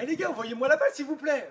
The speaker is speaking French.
Eh les gars, envoyez-moi la balle s'il vous plaît.